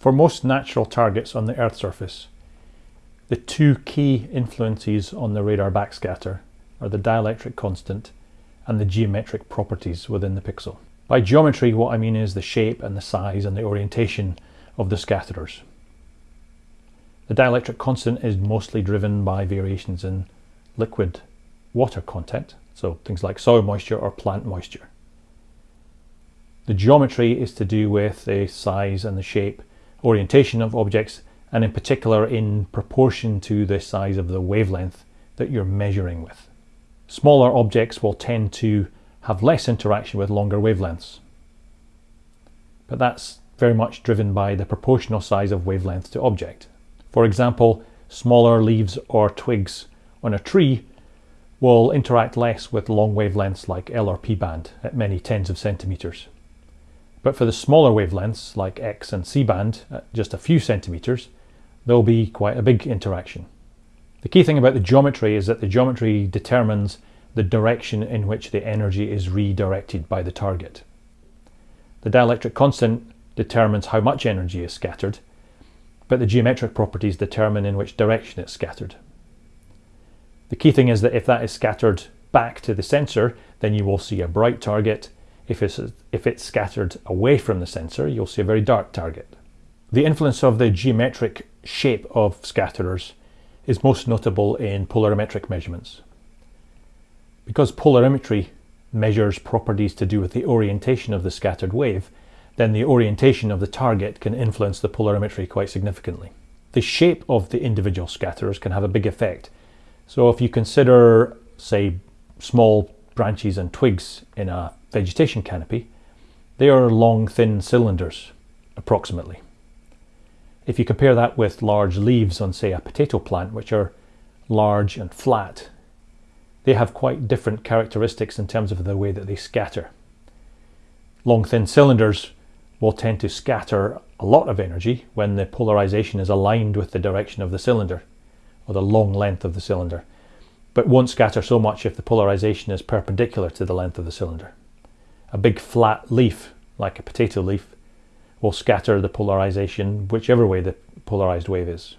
For most natural targets on the Earth's surface, the two key influences on the radar backscatter are the dielectric constant and the geometric properties within the pixel. By geometry, what I mean is the shape and the size and the orientation of the scatterers. The dielectric constant is mostly driven by variations in liquid water content, so things like soil moisture or plant moisture. The geometry is to do with the size and the shape, orientation of objects, and in particular in proportion to the size of the wavelength that you're measuring with. Smaller objects will tend to have less interaction with longer wavelengths. But that's very much driven by the proportional size of wavelength to object. For example, smaller leaves or twigs on a tree will interact less with long wavelengths like L or P band at many tens of centimeters. But for the smaller wavelengths like X and C band at just a few centimeters, there'll be quite a big interaction. The key thing about the geometry is that the geometry determines the direction in which the energy is redirected by the target. The dielectric constant determines how much energy is scattered but the geometric properties determine in which direction it's scattered. The key thing is that if that is scattered back to the sensor, then you will see a bright target. If it's, if it's scattered away from the sensor, you'll see a very dark target. The influence of the geometric shape of scatterers is most notable in polarimetric measurements. Because polarimetry measures properties to do with the orientation of the scattered wave, then the orientation of the target can influence the polarimetry quite significantly. The shape of the individual scatterers can have a big effect. So if you consider, say, small branches and twigs in a vegetation canopy, they are long, thin cylinders, approximately. If you compare that with large leaves on, say, a potato plant, which are large and flat, they have quite different characteristics in terms of the way that they scatter. Long, thin cylinders will tend to scatter a lot of energy when the polarization is aligned with the direction of the cylinder or the long length of the cylinder, but won't scatter so much if the polarization is perpendicular to the length of the cylinder. A big flat leaf, like a potato leaf, will scatter the polarization whichever way the polarized wave is.